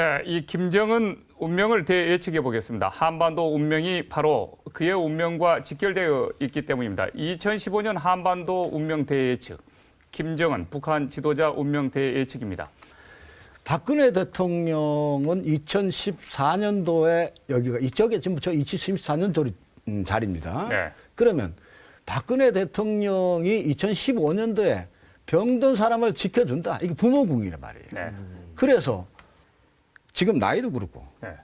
네, 이 김정은 운명을 대예측해 보겠습니다. 한반도 운명이 바로 그의 운명과 직결되어 있기 때문입니다. 2015년 한반도 운명 대예측. 김정은 북한 지도자 운명 대예측입니다. 박근혜 대통령은 2014년도에 여기가 이쪽에 지금 저 2014년 도 음, 자리입니다. 네. 그러면 박근혜 대통령이 2015년도에 병든 사람을 지켜준다. 이게 부모궁이란 말이에요. 네. 그래서 지금 나이도 그렇고 네.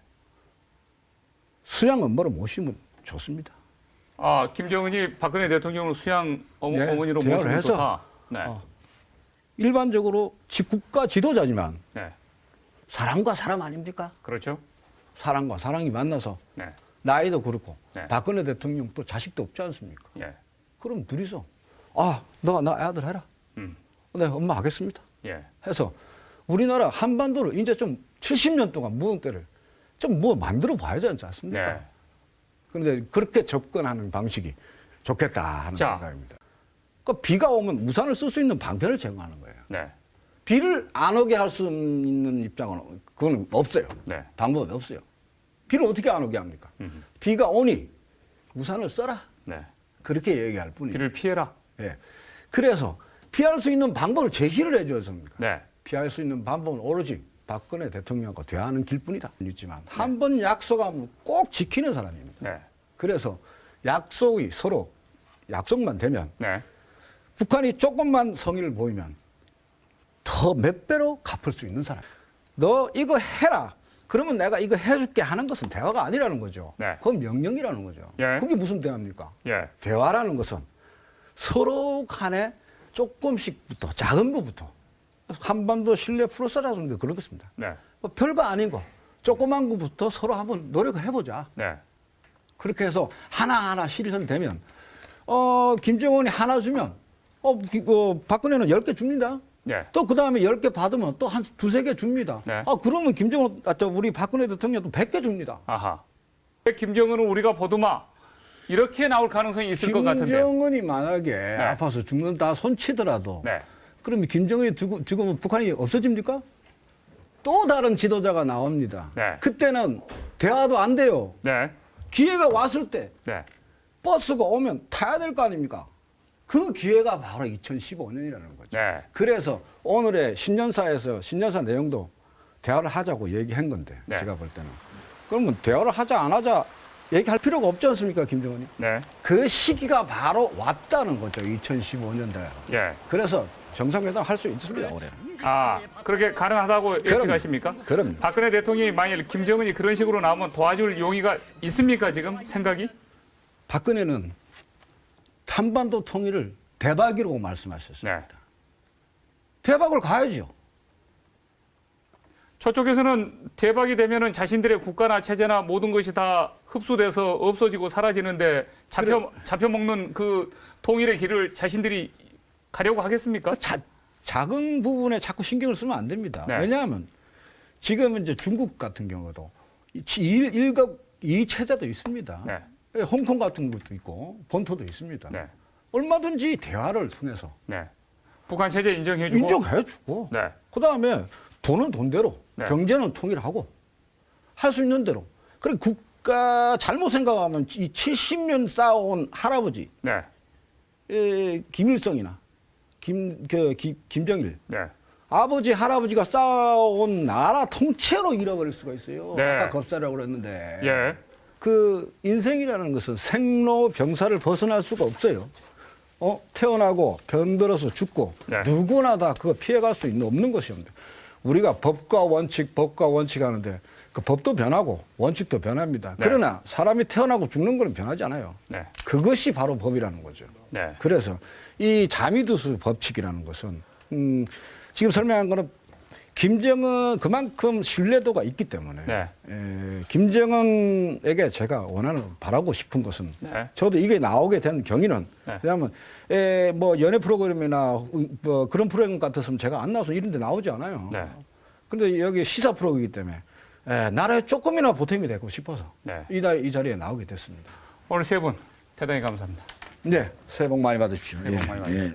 수양 엄마를 모시면 좋습니다. 아, 김정은이 박근혜 대통령을 수양 어머, 네, 대화를 모시면 해서. 좋다. 네. 어. 일반적으로 지- 국가 지도자지만 네. 사람과 사람 아닙니까? 그렇죠? 사람과 사람이 만나서 네. 나이도 그렇고 네. 박근혜 대통령 또 자식도 없지 않습니까? 예. 그럼 둘이서 아, 너나 아들 해라. 음. 네, 엄마 하겠습니다. 예. 해서 우리나라 한반도를 이제 좀 70년 동안 묵은 때를 좀 뭐 만들어 봐야 되지 않습니까? 네. 그런데 그렇게 접근하는 방식이 좋겠다 하는 자. 생각입니다. 그 비가 오면 우산을 쓸 수 있는 방편을 제공하는 거예요. 네. 비를 안 오게 할 수 있는 입장은 그건 없어요. 네. 방법이 없어요. 비를 어떻게 안 오게 합니까? 음. 비가 오니 우산을 써라. 네. 그렇게 얘기할 뿐이에요. 비를 피해라. 예. 그래서 피할 수 있는 방법을 제시를 해줬습니까? 네. 피할 수 있는 방법은 오로지 박근혜 대통령과 대화하는 길뿐이다. 있지만 네. 한번 약속하면 꼭 지키는 사람입니다. 네. 그래서 약속이 서로 약속만 되면 네. 북한이 조금만 성의를 보이면 더 몇 배로 갚을 수 있는 사람. 너 이거 해라. 그러면 내가 이거 해줄게 하는 것은 대화가 아니라는 거죠. 네. 그건 명령이라는 거죠. 예. 그게 무슨 대화입니까? 예. 대화라는 것은 서로 간에 조금씩부터 작은 것부터 한반도 신뢰 프로세스라는 게 그렇습니다. 네. 뭐 별거 아닌 거 조그만 것부터 서로 한번 노력을 해보자. 네. 그렇게 해서 하나하나 실현되면 어 김정은이 하나 주면 어, 기- 어 박근혜는 열 개 줍니다. 예. 또그 다음에 열 개 받으면 또 한 두세 개 줍니다. 네. 아 그러면 김정은 아, 저 우리 박근혜 대통령도 백 개 줍니다. 아하. 김정은을 우리가 보도마 이렇게 나올 가능성이 있을 것 같은데요. 김정은이 만약에 아파서 죽는다 손치더라도 네. 그러면 김정은이 죽- 죽으면 북한이 없어집니까? 또 다른 지도자가 나옵니다. 네. 그때는 대화도 안 돼요. 네. 기회가 왔을 때 네. 버스가 오면 타야 될 거 아닙니까? 그 기회가 바로 2015년이라는 거죠. 네. 그래서 오늘의 신년사에서 신년사 내용도 대화를 하자고 얘기한 건데 네. 제가 볼 때는 그러면 대화를 하자 안 하자 얘기할 필요가 없지 않습니까 김정은이? 네. 그 시기가 바로 왔다는 거죠 2015년도에. 예. 그래서 정상회담 할 수 있습니다 올해. 아, 그렇게 가능하다고 예측하십니까? 그럼요. 박근혜 대통령이 만일 김정은이 그런 식으로 나오면 도와줄 용의가 있습니까, 지금 생각이? 박근혜는 한반도 통일을 대박이라고 말씀하셨습니다. 네. 대박을 가야죠. 저쪽에서는 대박이 되면은 자신들의 국가나 체제나 모든 것이 다 흡수돼서 없어지고 사라지는데 잡혀 잡혀 먹는 그 통일의 길을 자신들이 가려고 하겠습니까? 그 자, 작은 부분에 자꾸 신경을 쓰면 안 됩니다. 네. 왜냐하면 지금 이제 중국 같은 경우도 이 일, 일각 이 체제도 있습니다. 네. 예, 홍콩 같은 것도 있고 본토도 있습니다. 네. 얼마든지 대화를 통해서 네. 북한 체제 인정해주고 인정해주고 네. 그 다음에 돈은 돈대로 네. 경제는 통일하고 할 수 있는 대로 그리고 국가 잘못 생각하면 이 70년 쌓아온 할아버지 네. 에, 김일성이나 김, 그, 김, 김정일 네. 아버지 할아버지가 쌓아온 나라 통째로 잃어버릴 수가 있어요. 네. 아까 겁사라고 그랬는데 예. 그 인생이라는 것은 생로 병사를 벗어날 수가 없어요. 어 태어나고 병들어서 죽고 네. 누구나 다 그거 피해갈 수 있는 없는 것이옵니다. 우리가 법과 원칙, 법과 원칙 하는데 그 법도 변하고 원칙도 변합니다. 네. 그러나 사람이 태어나고 죽는 건 변하지 않아요. 네. 그것이 바로 법이라는 거죠. 네. 그래서 이 자미두수 법칙이라는 것은 음, 지금 설명한 거는 김정은 그만큼 신뢰도가 있기 때문에 네. 에, 김정은에게 제가 원하는 바라고 싶은 것은 네. 저도 이게 나오게 된 경위는 네. 왜냐하면 에, 뭐 연애 프로그램이나 뭐 그런 프로그램 같았으면 제가 안 나와서 이런 데 나오지 않아요. 네. 근데 여기 시사 프로이기 때문에 에, 나라에 조금이나 보탬이 되고 싶어서 네. 이, 다- 이 자리에 나오게 됐습니다. 오늘 세 분 대단히 감사합니다. 네, 새해 복 많이 받으십시오. 새해 복 예, 많이 받으십시오. 예.